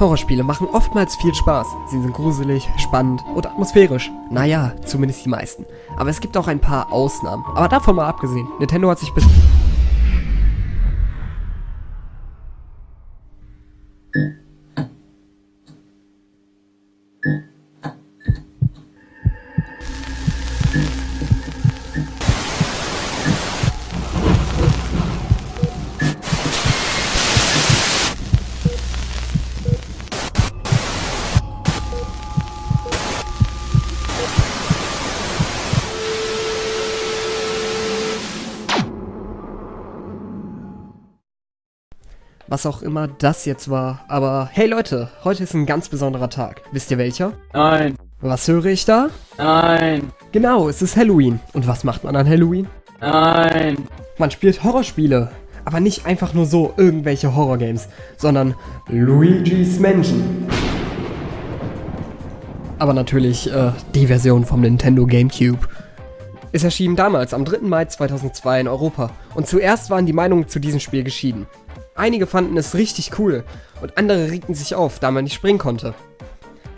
Horrorspiele machen oftmals viel Spaß. Sie sind gruselig, spannend und atmosphärisch. Naja, zumindest die meisten. Aber es gibt auch ein paar Ausnahmen. Aber davon mal abgesehen, Nintendo hat sich bis... Was auch immer das jetzt war. Aber hey Leute, heute ist ein ganz besonderer Tag. Wisst ihr welcher? Nein. Was höre ich da? Nein. Genau, es ist Halloween. Und was macht man an Halloween? Nein. Man spielt Horrorspiele. Aber nicht einfach nur so irgendwelche Horrorgames, sondern Luigi's Mansion. Aber natürlich äh, die Version vom Nintendo GameCube. Es erschien damals am 3. Mai 2002 in Europa und zuerst waren die Meinungen zu diesem Spiel geschieden. Einige fanden es richtig cool und andere regten sich auf, da man nicht springen konnte.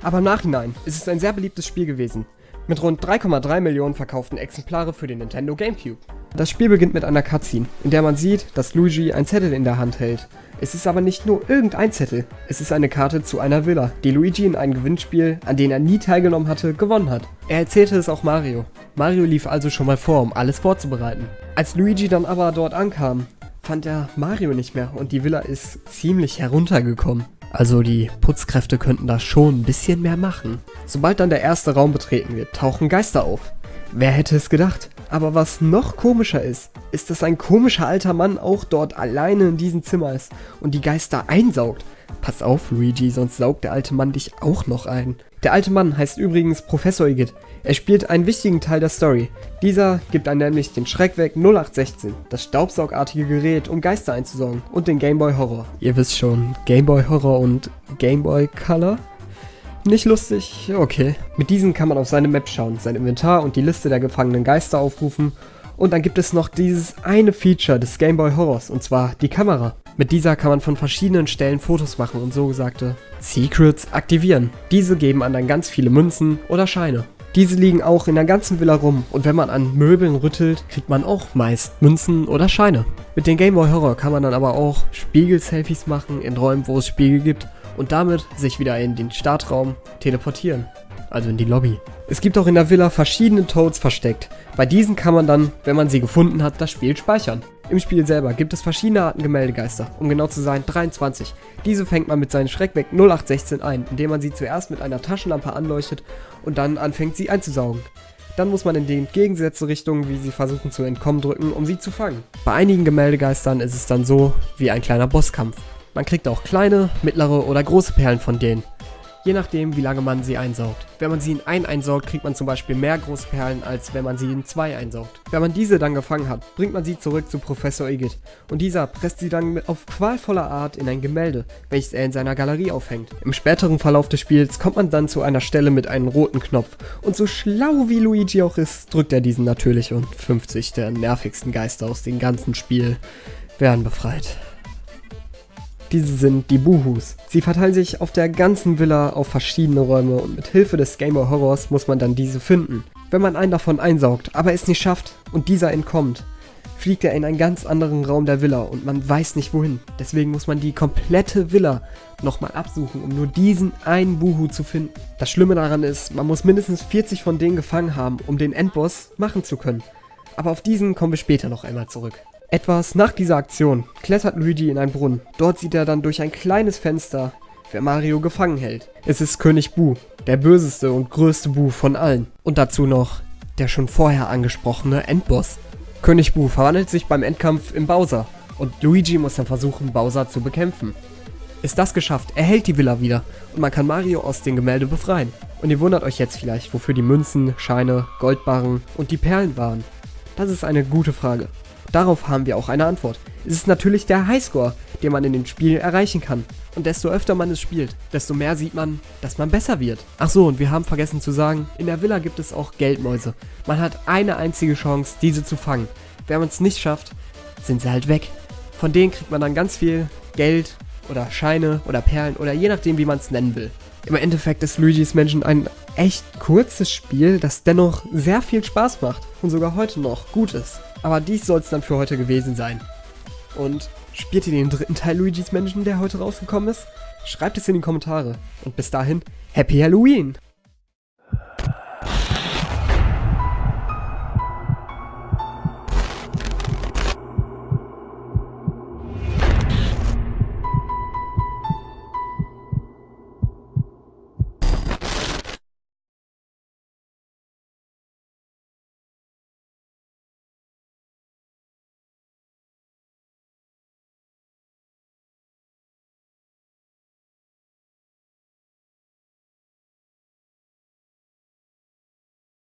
Aber im Nachhinein ist es ein sehr beliebtes Spiel gewesen, mit rund 3,3 Millionen verkauften Exemplare für den Nintendo GameCube. Das Spiel beginnt mit einer Cutscene, in der man sieht, dass Luigi ein Zettel in der Hand hält. Es ist aber nicht nur irgendein Zettel, es ist eine Karte zu einer Villa, die Luigi in einem Gewinnspiel, an dem er nie teilgenommen hatte, gewonnen hat. Er erzählte es auch Mario. Mario lief also schon mal vor, um alles vorzubereiten. Als Luigi dann aber dort ankam, fand er Mario nicht mehr und die Villa ist ziemlich heruntergekommen. Also die Putzkräfte könnten da schon ein bisschen mehr machen. Sobald dann der erste Raum betreten wird, tauchen Geister auf. Wer hätte es gedacht? Aber was noch komischer ist, ist, dass ein komischer alter Mann auch dort alleine in diesem Zimmer ist und die Geister einsaugt. Pass auf, Luigi, sonst saugt der alte Mann dich auch noch ein. Der alte Mann heißt übrigens Professor Igitt. Er spielt einen wichtigen Teil der Story. Dieser gibt dann nämlich den Schreck weg 0816, das staubsaugartige Gerät, um Geister einzusaugen, und den Game Boy Horror. Ihr wisst schon, Game Boy Horror und Game Boy Color? Nicht lustig? Okay. Mit diesen kann man auf seine Map schauen, sein Inventar und die Liste der gefangenen Geister aufrufen. Und dann gibt es noch dieses eine Feature des Game Boy Horrors, und zwar die Kamera. Mit dieser kann man von verschiedenen Stellen Fotos machen und so gesagte Secrets aktivieren. Diese geben an dann ganz viele Münzen oder Scheine. Diese liegen auch in der ganzen Villa rum und wenn man an Möbeln rüttelt, kriegt man auch meist Münzen oder Scheine. Mit dem Game Boy Horror kann man dann aber auch Spiegel-Selfies machen in Räumen, wo es Spiegel gibt und damit sich wieder in den Startraum teleportieren. Also in die Lobby. Es gibt auch in der Villa verschiedene Toads versteckt. Bei diesen kann man dann, wenn man sie gefunden hat, das Spiel speichern. Im Spiel selber gibt es verschiedene Arten Gemäldegeister, um genau zu sein 23. Diese fängt man mit seinem Schreckweg 0816 ein, indem man sie zuerst mit einer Taschenlampe anleuchtet und dann anfängt sie einzusaugen. Dann muss man in die entgegengesetzte Richtung, wie sie versuchen zu entkommen, drücken, um sie zu fangen. Bei einigen Gemäldegeistern ist es dann so wie ein kleiner Bosskampf. Man kriegt auch kleine, mittlere oder große Perlen von denen je nachdem wie lange man sie einsaugt. Wenn man sie in ein einsaugt, kriegt man zum Beispiel mehr große Perlen, als wenn man sie in zwei einsaugt. Wenn man diese dann gefangen hat, bringt man sie zurück zu Professor Igitt und dieser presst sie dann auf qualvoller Art in ein Gemälde, welches er in seiner Galerie aufhängt. Im späteren Verlauf des Spiels kommt man dann zu einer Stelle mit einem roten Knopf und so schlau wie Luigi auch ist, drückt er diesen natürlich und 50 der nervigsten Geister aus dem ganzen Spiel werden befreit. Diese sind die Buhus. Sie verteilen sich auf der ganzen Villa auf verschiedene Räume und mit Hilfe des Game Boy Horrors muss man dann diese finden. Wenn man einen davon einsaugt, aber es nicht schafft und dieser entkommt, fliegt er in einen ganz anderen Raum der Villa und man weiß nicht wohin. Deswegen muss man die komplette Villa nochmal absuchen, um nur diesen einen Buhu zu finden. Das Schlimme daran ist, man muss mindestens 40 von denen gefangen haben, um den Endboss machen zu können. Aber auf diesen kommen wir später noch einmal zurück. Etwas nach dieser Aktion klettert Luigi in einen Brunnen. Dort sieht er dann durch ein kleines Fenster, wer Mario gefangen hält. Es ist König Bu, der böseste und größte Bu von allen. Und dazu noch der schon vorher angesprochene Endboss. König Bu verwandelt sich beim Endkampf in Bowser und Luigi muss dann versuchen, Bowser zu bekämpfen. Ist das geschafft, er hält die Villa wieder und man kann Mario aus dem Gemälde befreien. Und ihr wundert euch jetzt vielleicht, wofür die Münzen, Scheine, Goldbarren und die Perlen waren. Das ist eine gute Frage. Darauf haben wir auch eine Antwort. Es ist natürlich der Highscore, den man in dem Spiel erreichen kann. Und desto öfter man es spielt, desto mehr sieht man, dass man besser wird. Ach so, und wir haben vergessen zu sagen, in der Villa gibt es auch Geldmäuse. Man hat eine einzige Chance, diese zu fangen. Wenn man es nicht schafft, sind sie halt weg. Von denen kriegt man dann ganz viel Geld oder Scheine oder Perlen oder je nachdem, wie man es nennen will. Im Endeffekt ist Luigi's Mansion ein echt kurzes Spiel, das dennoch sehr viel Spaß macht und sogar heute noch gut ist. Aber dies soll es dann für heute gewesen sein. Und spielt ihr den dritten Teil Luigi's Mansion, der heute rausgekommen ist? Schreibt es in die Kommentare. Und bis dahin, Happy Halloween!